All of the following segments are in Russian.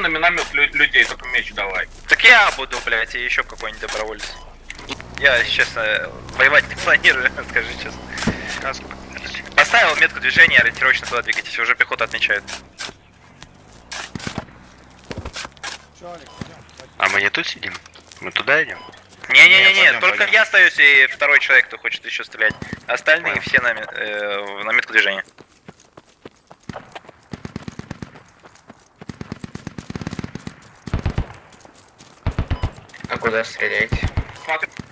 на миномет лю- людей, только меч давай. Так я буду, блядь, и еще какой-нибудь доброволец. Я, честно, воевать не планирую, скажи честно. Поставил метку движения, ориентировочно туда двигайтесь, уже пехота отмечает. А мы не тут сидим? Мы туда идем? Не-не-не, только пойдем. я остаюсь и второй человек, кто хочет еще стрелять. Остальные Понял. все на, э, на метку движения. А куда стрелять?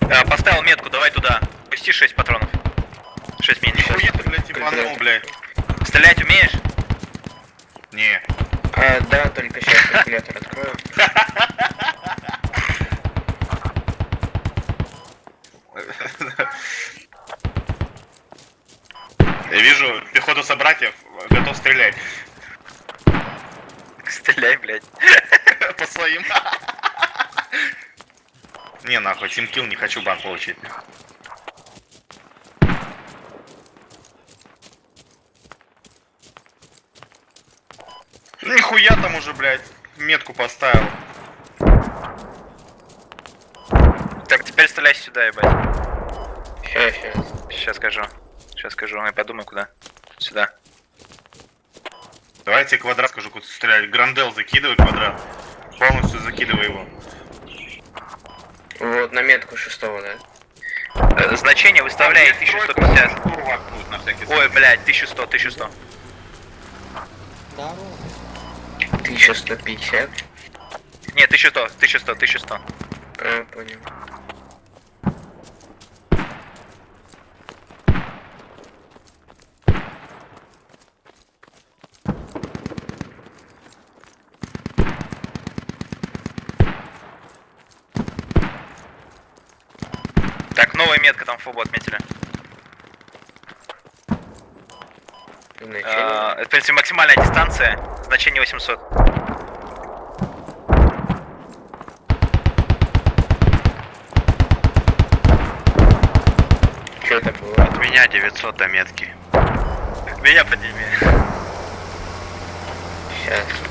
Э, поставил метку, давай туда. Пусти 6 патронов. 6 минут. хуя ты, блядь, ебанул, блядь. Стрелять умеешь? Не. А, да, только сейчас калькулятор открою. Я вижу пехоту собратьев, готов стрелять. Стреляй, блядь. По своим. Не, нахуй, тимкил, не хочу бан получить. Нихуя там уже, блядь, метку поставил. Так, теперь стреляй сюда, ебать. Сейчас, скажу. Сейчас скажу, я подумаю куда. Сюда. Давайте квадрат скажу, куда стрелять. Грандел закидывай квадрат. Полностью закидывай его. Вот на метку шестого, да? Э, значение выставляй 1150. Штурвак будет на всякий Ой, блядь, 1100, 1100. 1150. Нет, 1100, 1100, 1100. А, понял. Так, новая метка там фобу отметили. Э, Это, в принципе, максимальная дистанция. Значение 800. Что это было? От меня 900 до метки. Меня подними. Сейчас.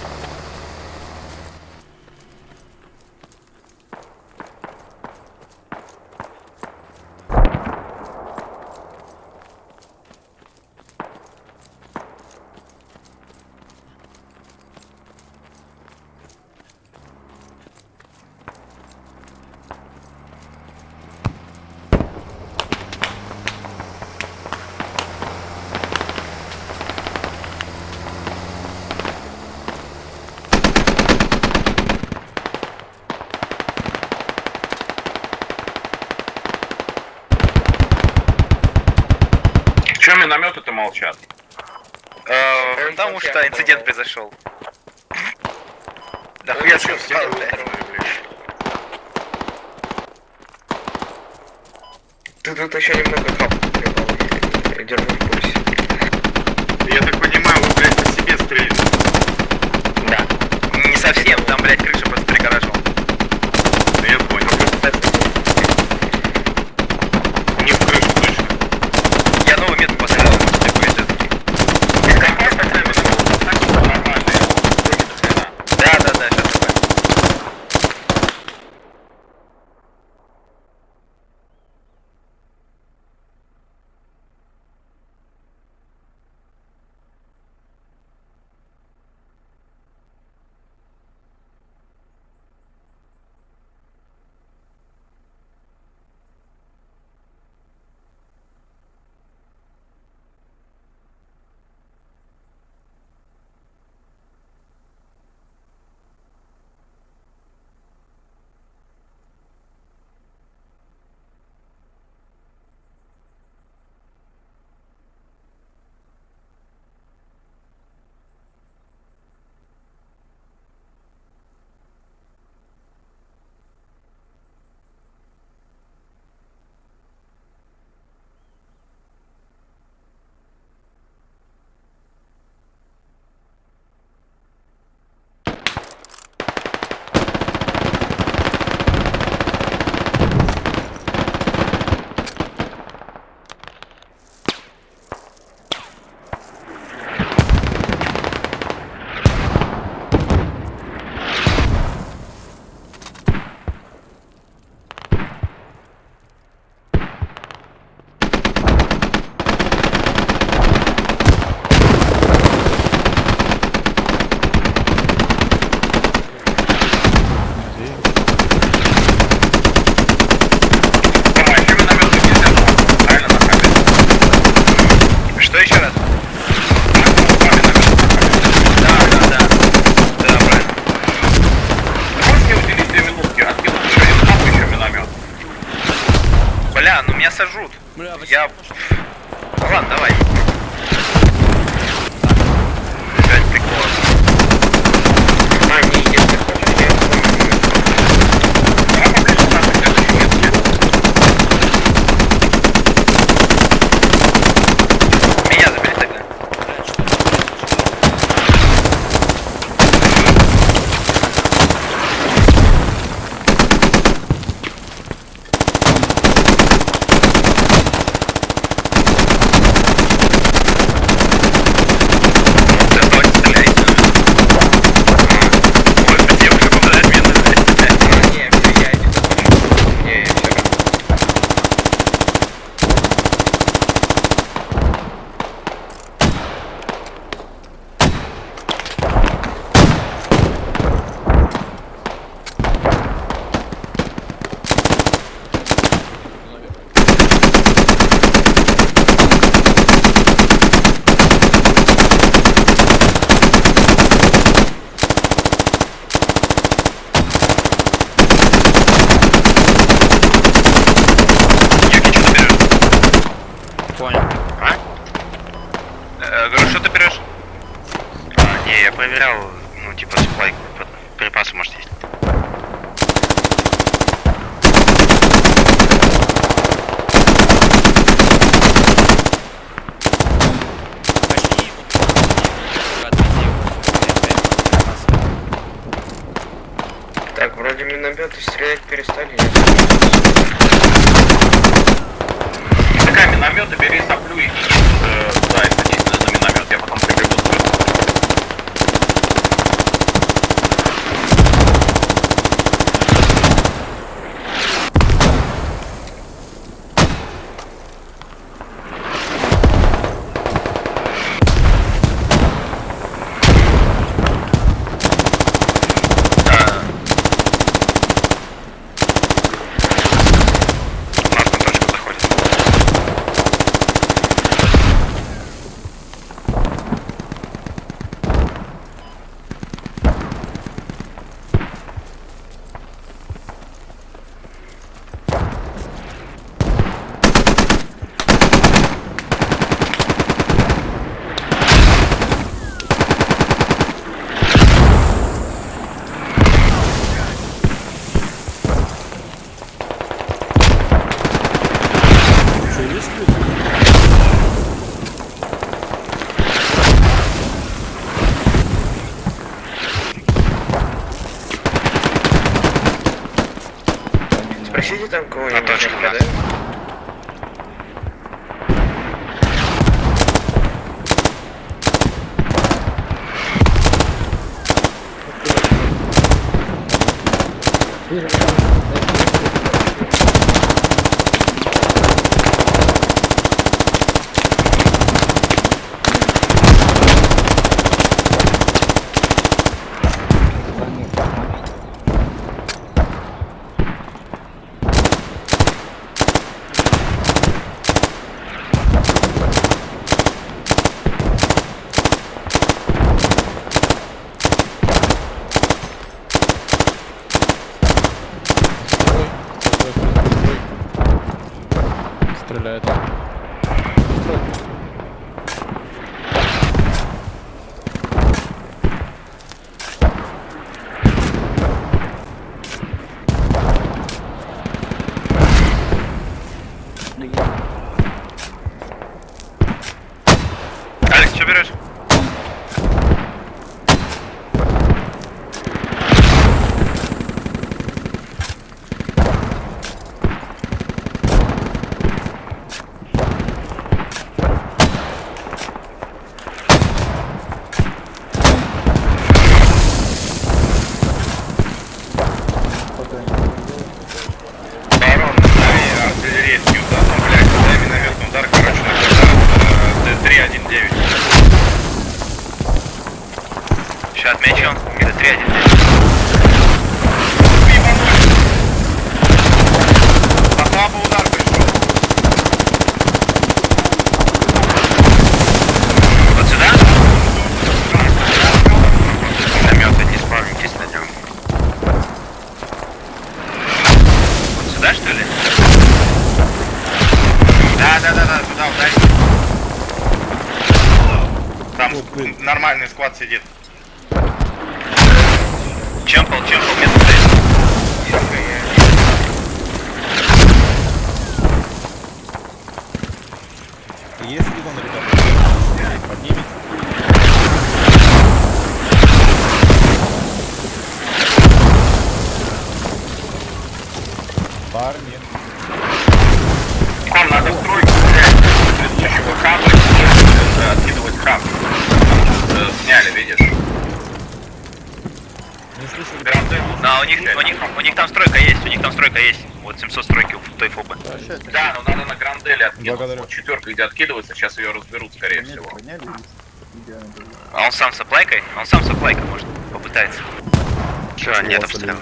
Минометы-то молчат? Э, Потому что инцидент произошел. Да хуя сказал? Ты тут еще немного. Я держу в курсе. потерял, ну, типа, сплайк, припасы, может, есть. Так, вроде минометы стрелять перестали. Такая минометы бери соплю и э, Buyurun. Apple 2 откинуть. Благодарю. Вот четверка где откидывается, сейчас ее разберут, скорее всего. А он сам с оплайкой? Он сам с оплайкой может попытается. Все, нет обстрела.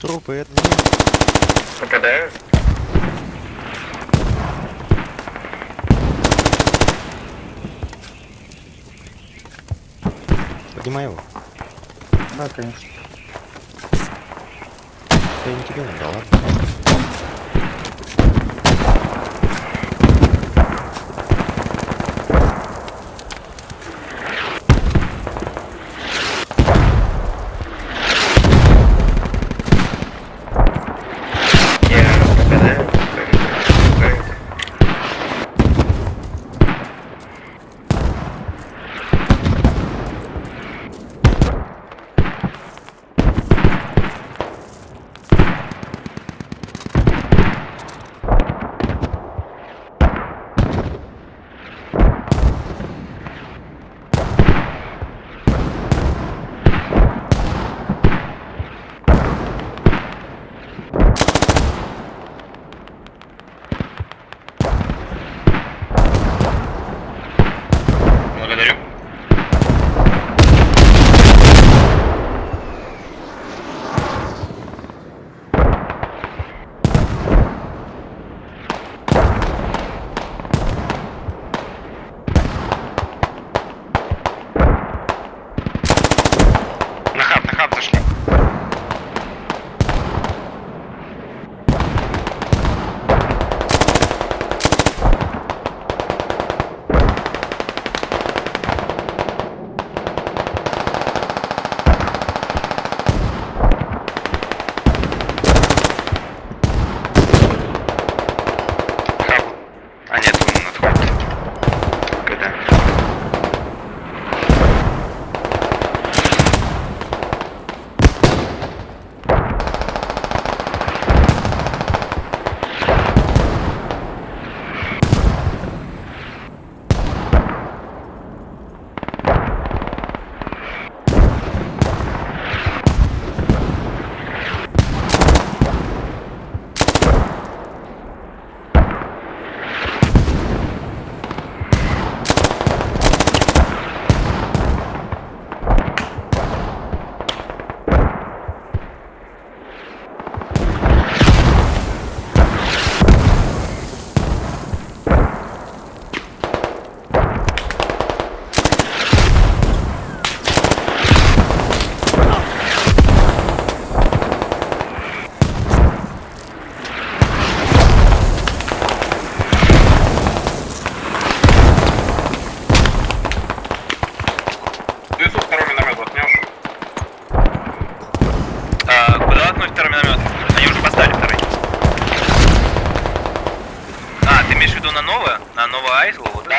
Трупы, это Попадаю. Поднимай его. Да, конечно. Я не тебе надо, ладно?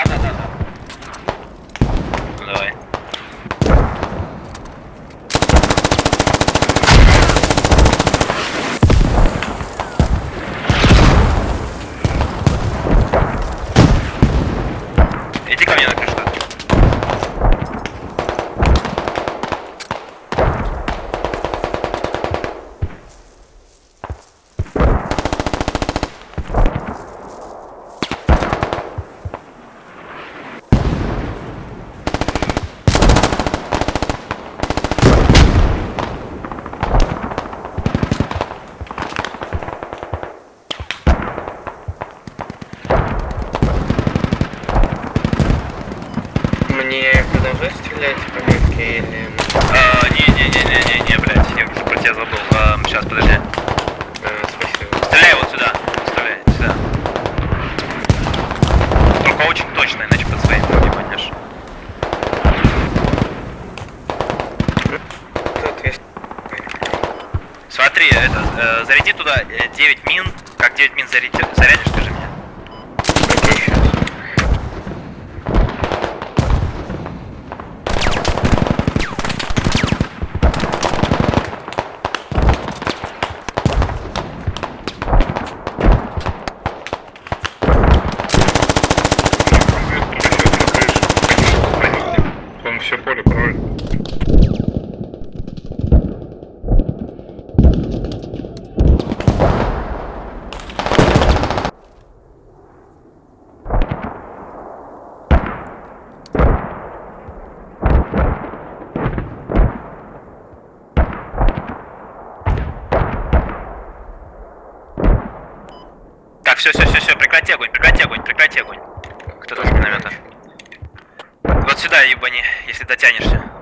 Да, да, да, да. Ну, давай. очень точно, иначе под своей не пойдешь. Смотри, это, э, заряди туда э, 9 мин. Как 9 мин заряди, зарядишь, ты все, все, все, все, прекрати огонь, прекрати огонь, прекрати огонь. Кто-то с миномета. Вот сюда, ебани, если дотянешься.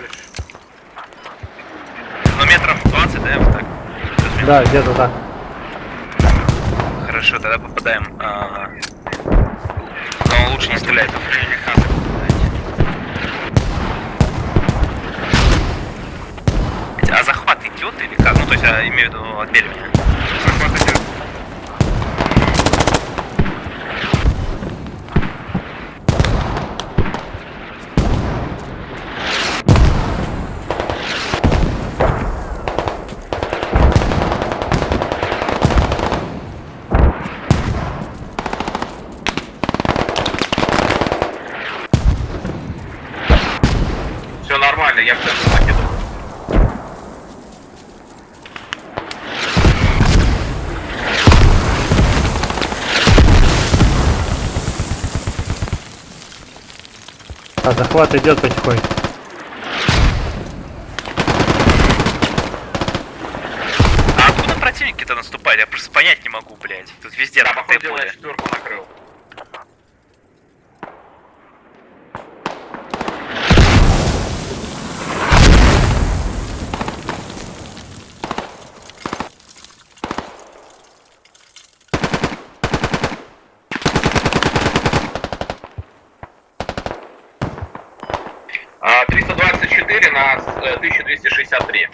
забрали. Ну, метров 20, да, вот так? Да, где-то так. Хорошо, тогда попадаем. А -а -а. Но лучше не стрелять. А захват идет или как? Ну, то есть, я имею в виду отбеливание. Захват идет потихоньку. А откуда противники-то наступали? Я просто понять не могу, блядь. Тут везде походу, я четверку накрыл. А, 324 на э, 1263.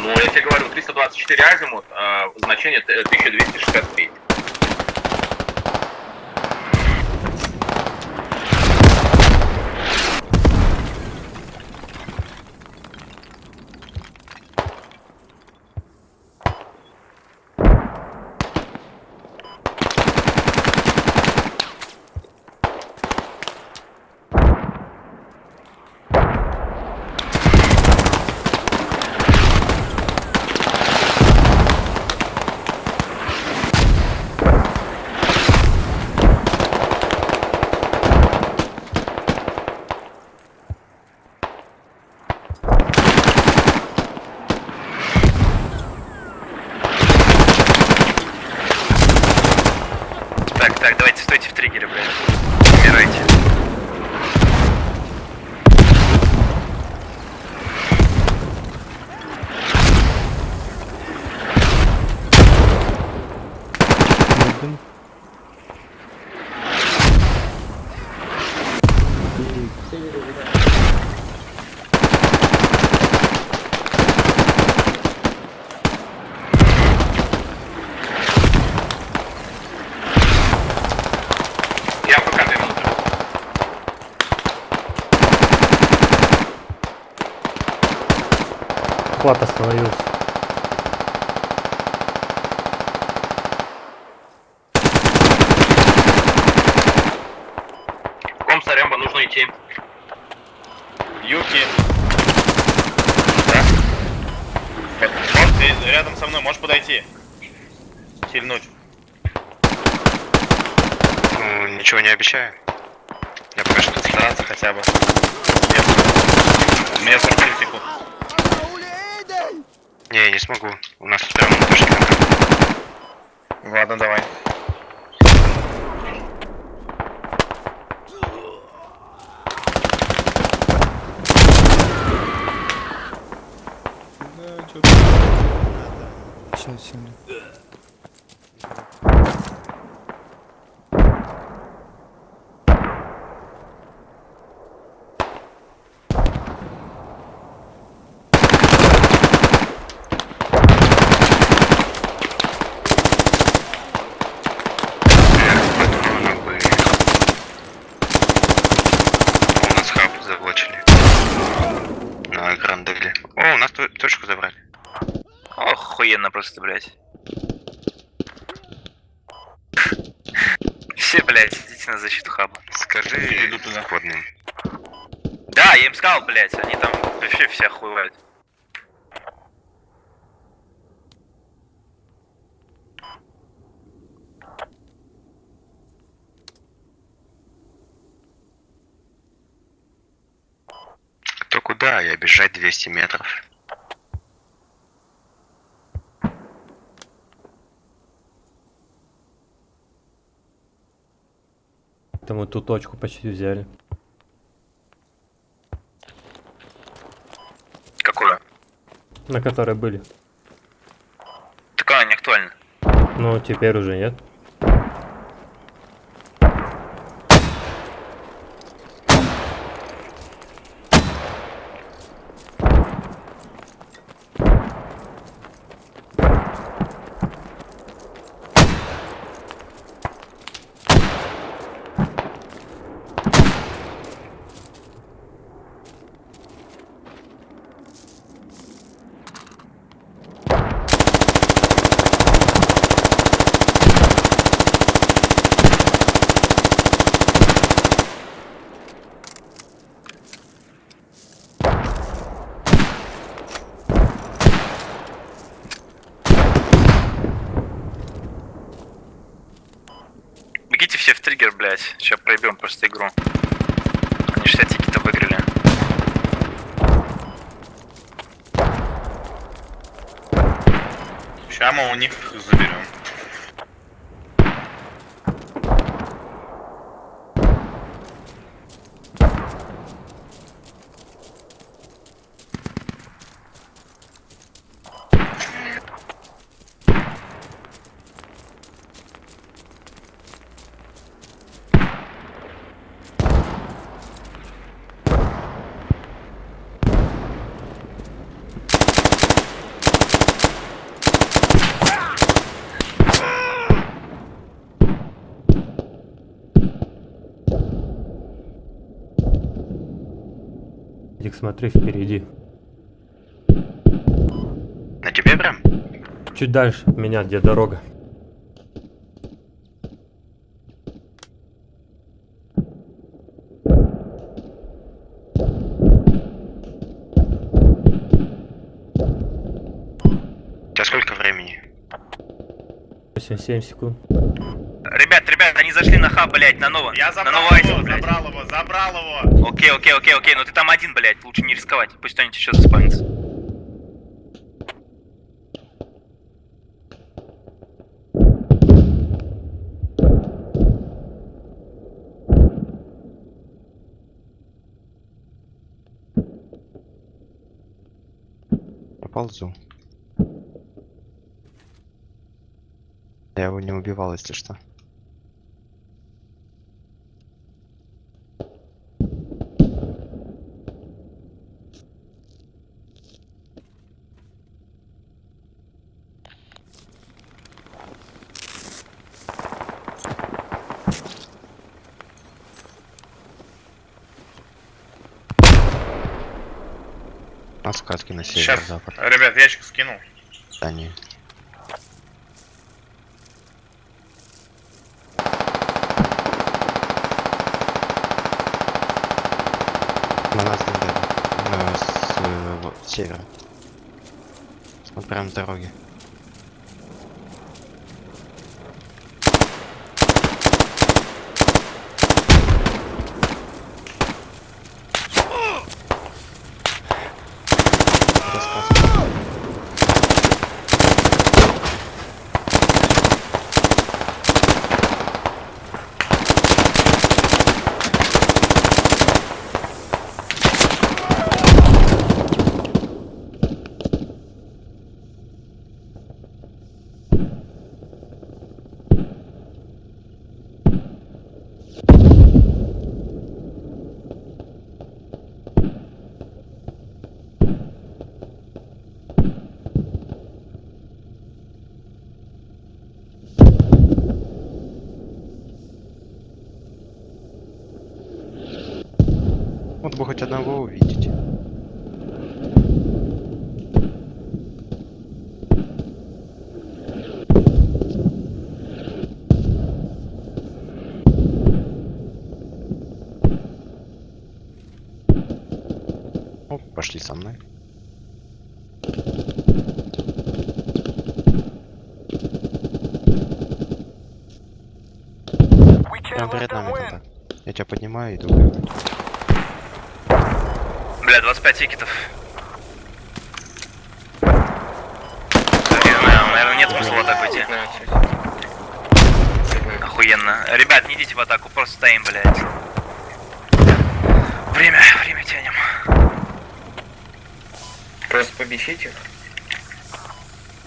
Ну, я тебе говорю, 324 азимут, а, значение т- 1263. Так, так, давайте стойте в триггере, блядь. Умирайте. Я пока две минуты. Захват остановился. Ком Саремба, нужно идти. Юки. Да? Ты рядом со мной, можешь подойти? Сильнуть. Ну, ничего не обещаю. Я пока что Стараться хотя бы. У меня 47 секунд. Не, я не смогу. У нас точки контакта. Ладно, давай. Патроны были. У нас хаб заблочили. На Гранделе. О, у нас ту- точку забрали. Ох, охуенно просто, блядь. Все, блядь, идите на защиту хаба. Скажи Иду туда. кодным. Да, я им сказал, блядь, они там вообще все охуевают. То куда? Я бежать 200 метров. Это мы ту точку почти взяли. Какую? На которой были. Так а, не актуально. Ну, теперь уже нет. Бегите все в триггер, блядь. Сейчас проебем просто игру. Они 60 тикетов выиграли. Сейчас мы у них заберем. Смотри впереди. На тебе прям? Чуть дальше от меня, где дорога. У тебя сколько времени? 8-7 секунд. Зашли на хаб, блядь, на новом. Я на забрал новый его, блядь. забрал его, забрал его. Окей, окей, окей, окей, но ты там один, блядь, лучше не рисковать. Пусть кто-нибудь еще заспавнится. Поползу. Я его не убивал, если что. На сказки на Сейчас, северо-запад. ребят, ящик скинул. Они. На нас не. Ну, с, э, вот, севера. Вот прям с дороги. Хоть одного увидеть. Оп, пошли со мной. Прям перед нами контакт. Я тебя поднимаю и иду. Бля, 25 тикетов. Наверное, нет смысла в атаку идти. Охуенно. Ребят, не идите в атаку, просто стоим, блядь. Время, время тянем. Просто побесить их.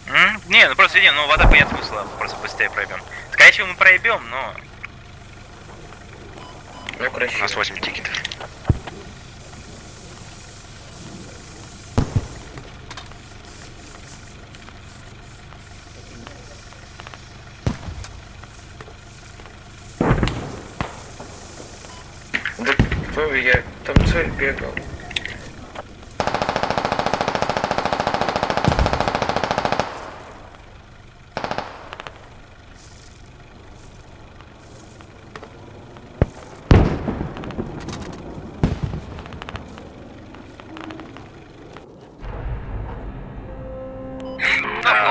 М? Не, ну просто видим, ну вода нет смысла, просто быстрее проебем. Скорее всего мы проебем, но... Ну, У красиво. нас 8 тикетов. Да, Вова, я там цель бегал.